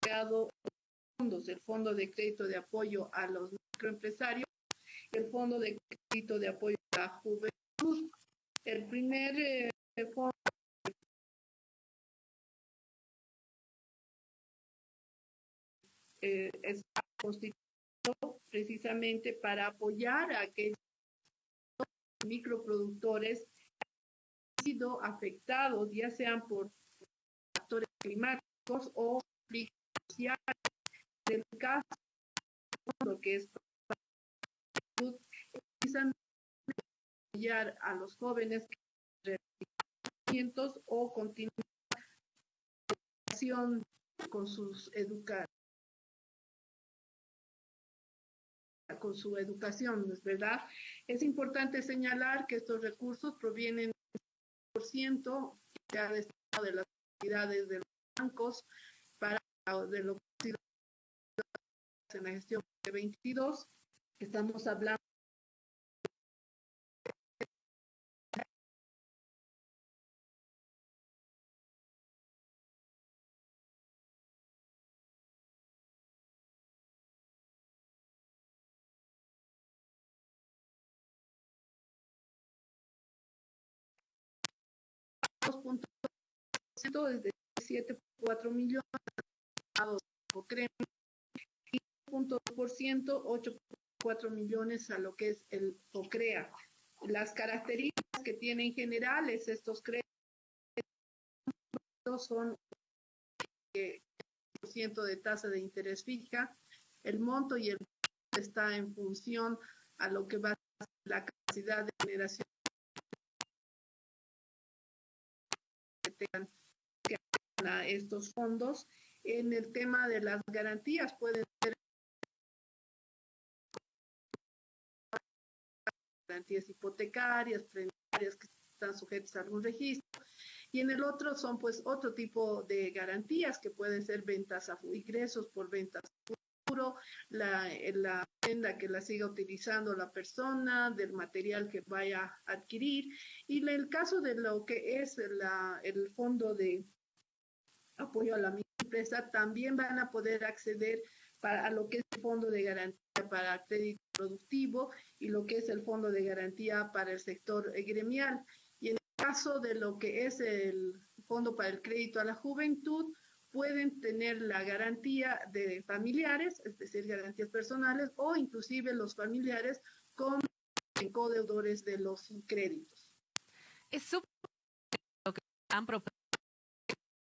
creado fondos, el Fondo de Crédito de Apoyo a los Microempresarios, el Fondo de Crédito de Apoyo a la Juventud. El primer eh, fondo eh, está constituido precisamente para apoyar a aquellos microproductores han sido afectados, ya sean por factores climáticos o sociales. En el caso lo que es apoyar a los jóvenes que o continuar con sus educaciones con su educación, ¿es verdad? Es importante señalar que estos recursos provienen del ciento que ha destinado de las actividades de los bancos para de lo que en la gestión de 22. Estamos hablando desde 7.4 millones y 0.2%, 8.4 millones a lo que es el OCREA. Las características que tienen generales estos créditos son el ciento de tasa de interés fija, el monto y el está en función a lo que va a ser la capacidad de generación a estos fondos. En el tema de las garantías pueden ser garantías hipotecarias, prendarias que están sujetas a algún registro. Y en el otro son pues otro tipo de garantías que pueden ser ventas a ingresos por ventas a futuro, la, la que la siga utilizando la persona, del material que vaya a adquirir. Y en el caso de lo que es la, el fondo de apoyo a la empresa, también van a poder acceder para, a lo que es el fondo de garantía para crédito productivo y lo que es el fondo de garantía para el sector gremial. Y en el caso de lo que es el fondo para el crédito a la juventud, pueden tener la garantía de familiares, es decir, garantías personales, o inclusive los familiares como codeudores de los créditos. Es súper lo que están proponiendo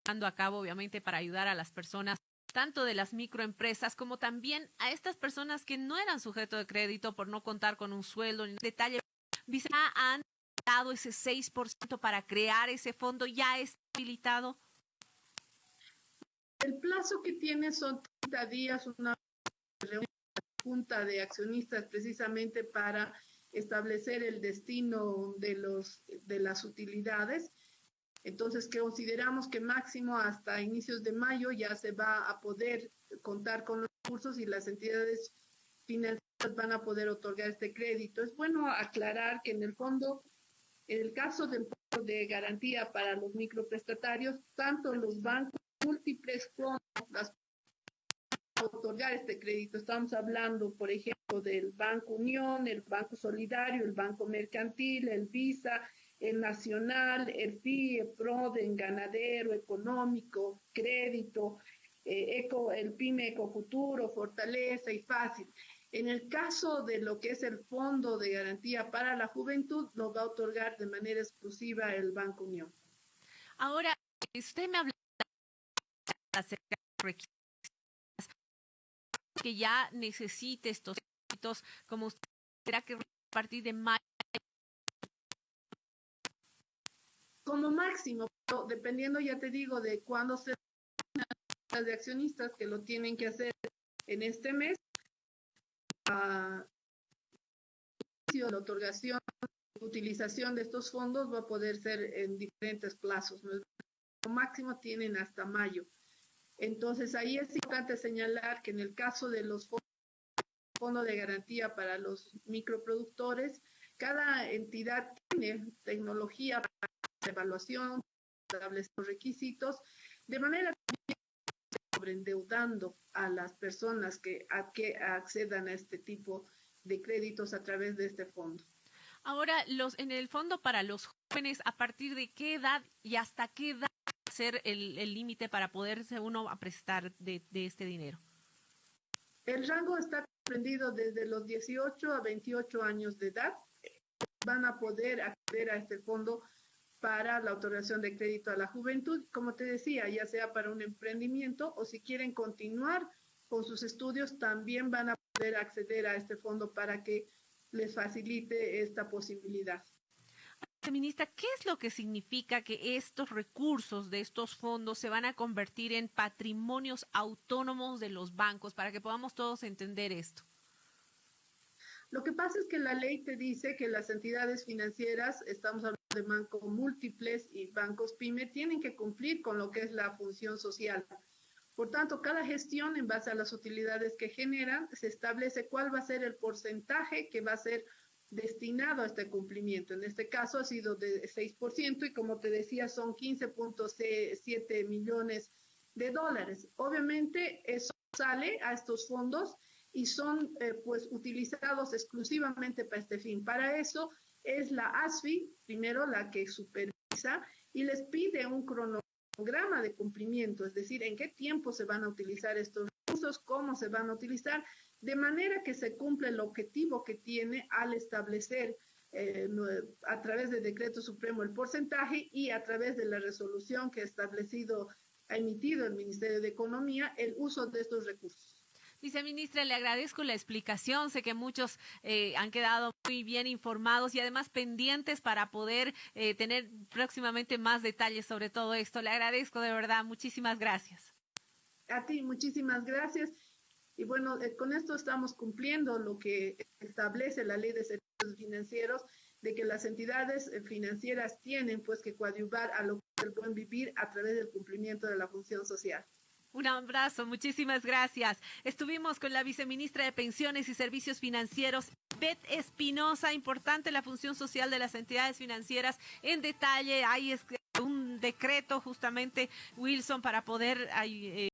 a cabo, obviamente, para ayudar a las personas tanto de las microempresas como también a estas personas que no eran sujeto de crédito por no contar con un sueldo. En detalle, Visa han dado ese 6% para crear ese fondo, ya está habilitado. El plazo que tiene son 30 días, una junta de accionistas precisamente para establecer el destino de, los, de las utilidades. Entonces, consideramos que máximo hasta inicios de mayo ya se va a poder contar con los recursos y las entidades financieras van a poder otorgar este crédito. Es bueno aclarar que en el fondo, en el caso del de garantía para los microprestatarios, tanto los bancos múltiples fondos para otorgar este crédito. Estamos hablando, por ejemplo, del Banco Unión, el Banco Solidario, el Banco Mercantil, el Visa, el Nacional, el FIE, PRODEN, Ganadero, Económico, Crédito, eh, Eco, el PYME Ecofuturo, Fortaleza y Fácil. En el caso de lo que es el Fondo de Garantía para la Juventud, lo va a otorgar de manera exclusiva el Banco Unión. Ahora, usted me habla acerca de que ya necesite estos créditos, como usted será que a partir de mayo. Como máximo, dependiendo, ya te digo, de cuándo se las de accionistas que lo tienen que hacer en este mes, la otorgación, utilización de estos fondos va a poder ser en diferentes plazos. Como máximo tienen hasta mayo. Entonces, ahí es importante señalar que en el caso de los fondos de garantía para los microproductores, cada entidad tiene tecnología para evaluación, establecer los requisitos, de manera sobreendeudando a las personas que, que accedan a este tipo de créditos a través de este fondo. Ahora, los, en el fondo para los jóvenes, ¿a partir de qué edad y hasta qué edad ser el límite para poderse uno a prestar de, de, este dinero? El rango está comprendido desde los 18 a 28 años de edad. Van a poder acceder a este fondo para la otorgación de crédito a la juventud, como te decía, ya sea para un emprendimiento o si quieren continuar con sus estudios, también van a poder acceder a este fondo para que les facilite esta posibilidad. Ministra, ¿qué es lo que significa que estos recursos de estos fondos se van a convertir en patrimonios autónomos de los bancos para que podamos todos entender esto? Lo que pasa es que la ley te dice que las entidades financieras, estamos hablando de bancos múltiples y bancos pyme, tienen que cumplir con lo que es la función social. Por tanto, cada gestión en base a las utilidades que generan, se establece cuál va a ser el porcentaje que va a ser destinado a este cumplimiento. En este caso ha sido de 6% y como te decía son 15.7 millones de dólares. Obviamente eso sale a estos fondos y son eh, pues utilizados exclusivamente para este fin. Para eso es la ASFI, primero la que supervisa y les pide un cronograma de cumplimiento, es decir, en qué tiempo se van a utilizar estos recursos, cómo se van a utilizar, de manera que se cumple el objetivo que tiene al establecer eh, a través del decreto supremo el porcentaje y a través de la resolución que ha establecido, ha emitido el Ministerio de Economía, el uso de estos recursos. Viceministra, le agradezco la explicación. Sé que muchos eh, han quedado muy bien informados y además pendientes para poder eh, tener próximamente más detalles sobre todo esto. Le agradezco de verdad. Muchísimas gracias. A ti, muchísimas gracias. Y bueno, eh, con esto estamos cumpliendo lo que establece la ley de servicios financieros, de que las entidades financieras tienen pues que coadyuvar a lo que el buen vivir a través del cumplimiento de la función social. Un abrazo, muchísimas gracias. Estuvimos con la viceministra de Pensiones y Servicios Financieros, Beth Espinosa. Importante la función social de las entidades financieras. En detalle, hay un decreto justamente, Wilson, para poder... Eh,